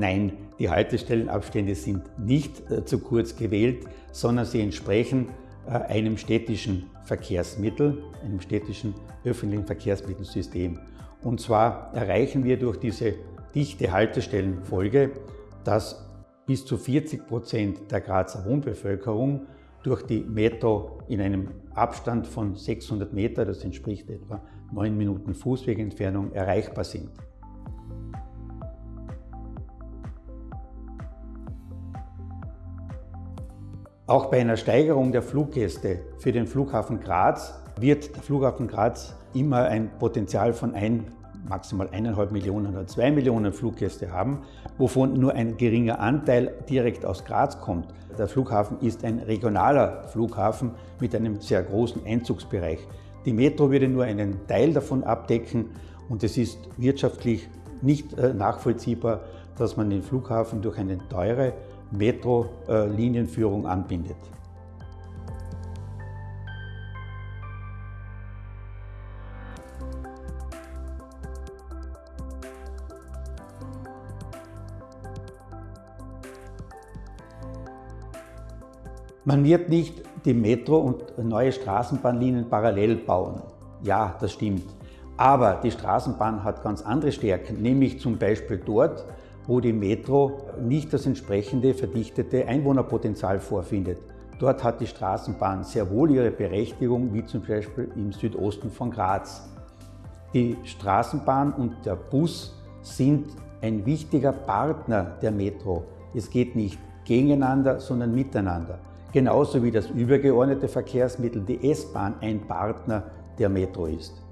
nein, die Haltestellenabstände sind nicht äh, zu kurz gewählt, sondern sie entsprechen äh, einem städtischen Verkehrsmittel, einem städtischen öffentlichen Verkehrsmittelsystem. Und zwar erreichen wir durch diese dichte Haltestellenfolge, dass bis zu 40 Prozent der Grazer Wohnbevölkerung durch die Metro in einem Abstand von 600 Meter, das entspricht etwa 9 Minuten Fußwegentfernung, erreichbar sind. Auch bei einer Steigerung der Fluggäste für den Flughafen Graz wird der Flughafen Graz immer ein Potenzial von ein, maximal eineinhalb Millionen oder zwei Millionen Fluggäste haben, wovon nur ein geringer Anteil direkt aus Graz kommt. Der Flughafen ist ein regionaler Flughafen mit einem sehr großen Einzugsbereich. Die Metro würde nur einen Teil davon abdecken und es ist wirtschaftlich nicht äh, nachvollziehbar, dass man den Flughafen durch eine teure Metro-Linienführung anbindet. Man wird nicht die Metro und neue Straßenbahnlinien parallel bauen. Ja, das stimmt. Aber die Straßenbahn hat ganz andere Stärken, nämlich zum Beispiel dort, wo die Metro nicht das entsprechende verdichtete Einwohnerpotenzial vorfindet. Dort hat die Straßenbahn sehr wohl ihre Berechtigung, wie zum Beispiel im Südosten von Graz. Die Straßenbahn und der Bus sind ein wichtiger Partner der Metro. Es geht nicht gegeneinander, sondern miteinander. Genauso wie das übergeordnete Verkehrsmittel, die S-Bahn, ein Partner der Metro ist.